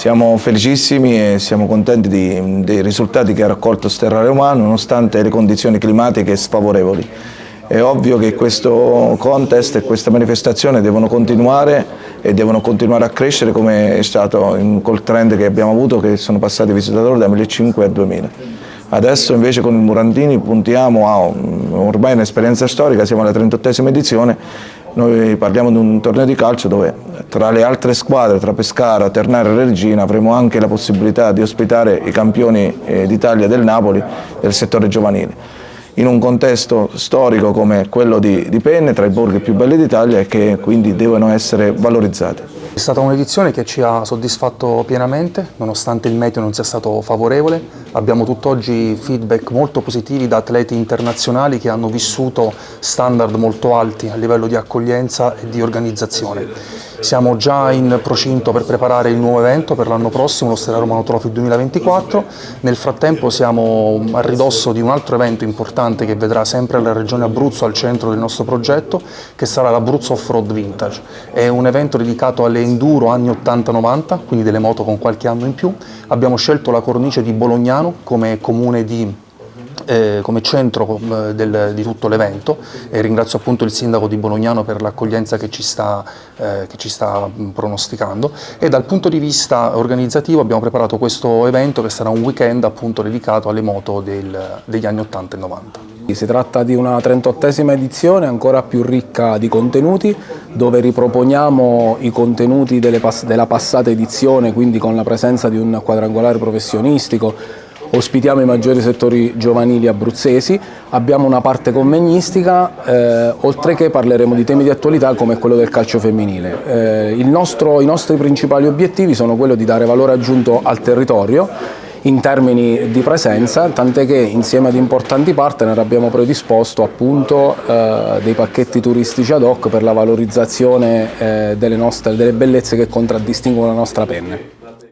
Siamo felicissimi e siamo contenti di, dei risultati che ha raccolto Sterra Romano nonostante le condizioni climatiche sfavorevoli. È ovvio che questo contest e questa manifestazione devono continuare e devono continuare a crescere come è stato col trend che abbiamo avuto che sono passati i visitatori da 1500 a 2000. Adesso invece con il Murantini puntiamo a ormai un'esperienza storica, siamo alla 38esima edizione noi parliamo di un torneo di calcio dove tra le altre squadre, tra Pescara, Ternare e Regina, avremo anche la possibilità di ospitare i campioni eh, d'Italia del Napoli del settore giovanile in un contesto storico come quello di, di Penne, tra i borghi più belli d'Italia e che quindi devono essere valorizzati. È stata un'edizione che ci ha soddisfatto pienamente, nonostante il meteo non sia stato favorevole. Abbiamo tutt'oggi feedback molto positivi da atleti internazionali che hanno vissuto standard molto alti a livello di accoglienza e di organizzazione. Siamo già in procinto per preparare il nuovo evento per l'anno prossimo, lo Stella Romano Trophy 2024. Nel frattempo siamo a ridosso di un altro evento importante che vedrà sempre la regione Abruzzo al centro del nostro progetto, che sarà l'Abruzzo Off-Road Vintage. È un evento dedicato alle enduro anni 80-90, quindi delle moto con qualche anno in più. Abbiamo scelto la cornice di Bolognano come comune di eh, come centro eh, del, di tutto l'evento e ringrazio appunto il sindaco di Bolognano per l'accoglienza che, eh, che ci sta pronosticando e dal punto di vista organizzativo abbiamo preparato questo evento che sarà un weekend appunto dedicato alle moto del, degli anni 80 e 90. Si tratta di una 38esima edizione ancora più ricca di contenuti dove riproponiamo i contenuti pass della passata edizione quindi con la presenza di un quadrangolare professionistico ospitiamo i maggiori settori giovanili abruzzesi, abbiamo una parte convegnistica, eh, oltre che parleremo di temi di attualità come quello del calcio femminile. Eh, nostro, I nostri principali obiettivi sono quello di dare valore aggiunto al territorio in termini di presenza, tant'è che insieme ad importanti partner abbiamo predisposto appunto eh, dei pacchetti turistici ad hoc per la valorizzazione eh, delle, nostre, delle bellezze che contraddistinguono la nostra penne.